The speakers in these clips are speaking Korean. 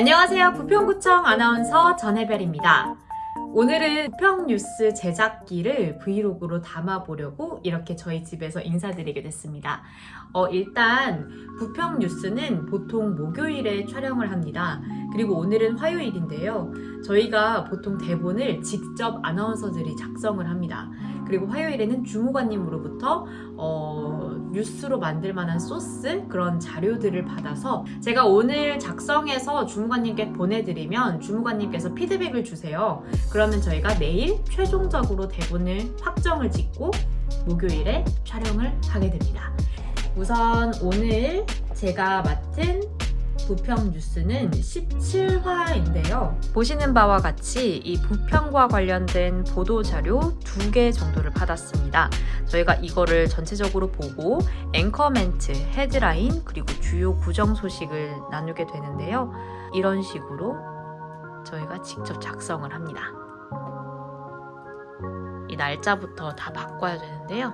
안녕하세요. 부평구청 아나운서 전혜별입니다. 오늘은 부평 뉴스 제작기를 브이로그로 담아보려고 이렇게 저희 집에서 인사드리게 됐습니다. 어, 일단 부평 뉴스는 보통 목요일에 촬영을 합니다. 그리고 오늘은 화요일인데요. 저희가 보통 대본을 직접 아나운서들이 작성을 합니다. 그리고 화요일에는 주무관님으로부터 어, 뉴스로 만들 만한 소스 그런 자료들을 받아서 제가 오늘 작성해서 주무관님께 보내드리면 주무관님께서 피드백을 주세요. 그러면 저희가 내일 최종적으로 대본을 확정을 짓고 목요일에 촬영을 하게 됩니다. 우선 오늘 제가 맡은 부평 뉴스는 17화인데요. 보시는 바와 같이 이 부평과 관련된 보도 자료 두 개 정도를 받았습니다. 저희가 이거를 전체적으로 보고 앵커 멘트, 헤드라인, 그리고 주요 구정 소식을 나누게 되는데요. 이런 식으로 저희가 직접 작성을 합니다. 이 날짜부터 다 바꿔야 되는데요.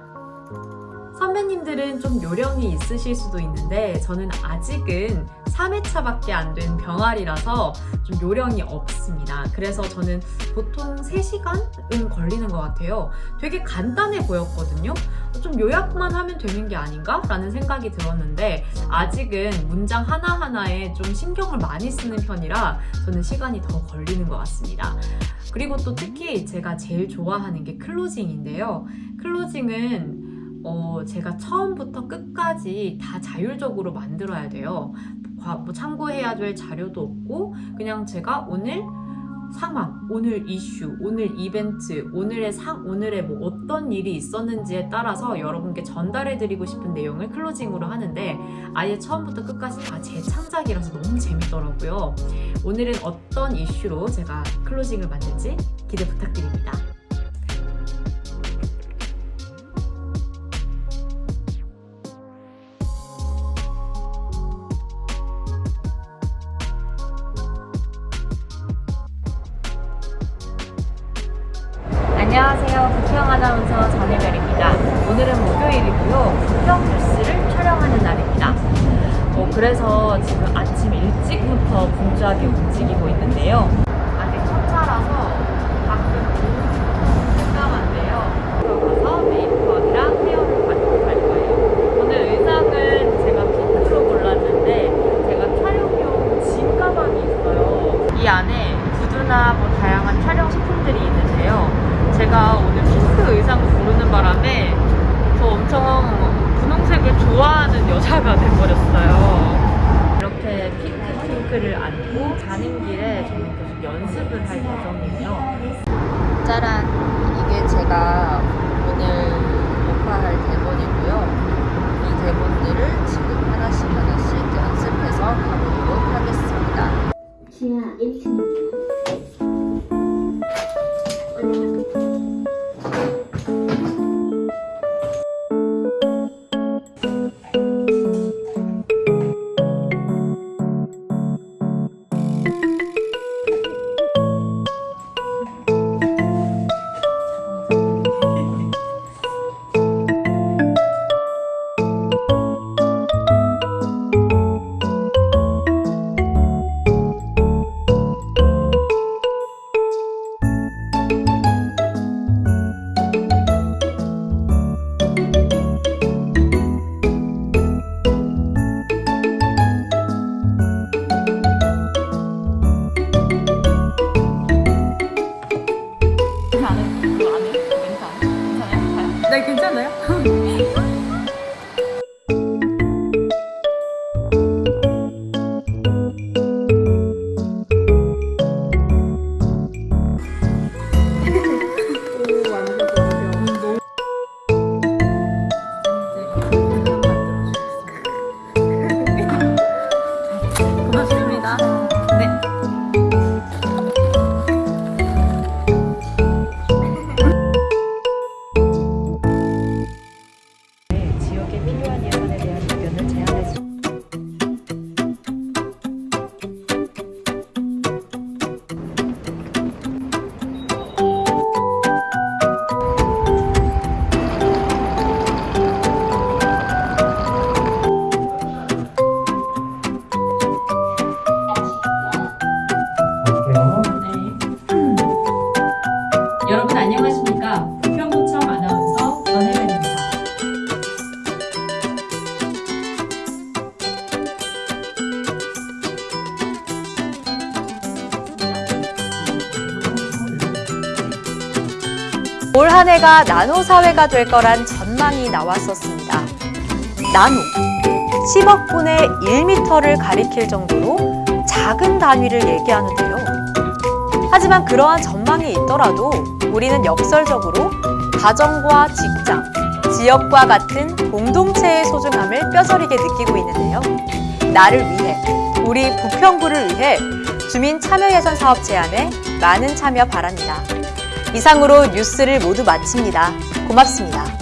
선배님들은 좀 요령이 있으실 수도 있는데 저는 아직은 3회차밖에 안 된 병아리라서 좀 요령이 없습니다. 그래서 저는 보통 3시간은 걸리는 것 같아요. 되게 간단해 보였거든요. 좀 요약만 하면 되는 게 아닌가? 라는 생각이 들었는데 아직은 문장 하나하나에 좀 신경을 많이 쓰는 편이라 저는 시간이 더 걸리는 것 같습니다. 그리고 또 특히 제가 제일 좋아하는 게 클로징인데요. 클로징은 어, 제가 처음부터 끝까지 다 자율적으로 만들어야 돼요. 뭐 참고해야 될 자료도 없고 그냥 제가 오늘 상황, 오늘 이슈, 오늘 이벤트, 오늘의 상, 오늘의 뭐 어떤 일이 있었는지에 따라서 여러분께 전달해드리고 싶은 내용을 클로징으로 하는데 아예 처음부터 끝까지 다 제 창작이라서 너무 재밌더라고요. 오늘은 어떤 이슈로 제가 클로징을 만들지 기대 부탁드립니다. 안녕하세요. 부평 아나운서 전혜별입니다. 오늘은 목요일이고요. 부평 뉴스를 촬영하는 날입니다. 어, 그래서 지금 아침 일찍부터 분주하게 움직이고 있는데요. 아직 첫차라서 가끔 오후부터 깜깜한데요. 들어가서 메이크업이랑 헤어를 받고 갈 거예요. 오늘 의상은 제가 핑크로 골랐는데 제가 촬영용 짐 가방이 있어요. 이 안에 구두나 뭐 다양한 촬영 소품들이 있는데요. 제가 오늘 핑크 의상을 고르는 바람에 저 엄청 분홍색을 여자가 돼버렸어요. 이렇게 핑크 핑크를 안고 가는 길에 저는 계속 연습을 할 예정이에요. 짜란! 이게 제가 한 해가 나노 사회가 될 거란 전망이 나왔었습니다. 나노 10억 분의 1미터를 가리킬 정도로 작은 단위를 얘기하는데요. 하지만 그러한 전망이 있더라도 우리는 역설적으로 가정과 직장, 지역과 같은 공동체의 소중함을 뼈저리게 느끼고 있는데요. 나를 위해, 우리 부평구를 위해 주민 참여 예산 사업 제안에 많은 참여 바랍니다. 이상으로 뉴스를 모두 마칩니다. 고맙습니다.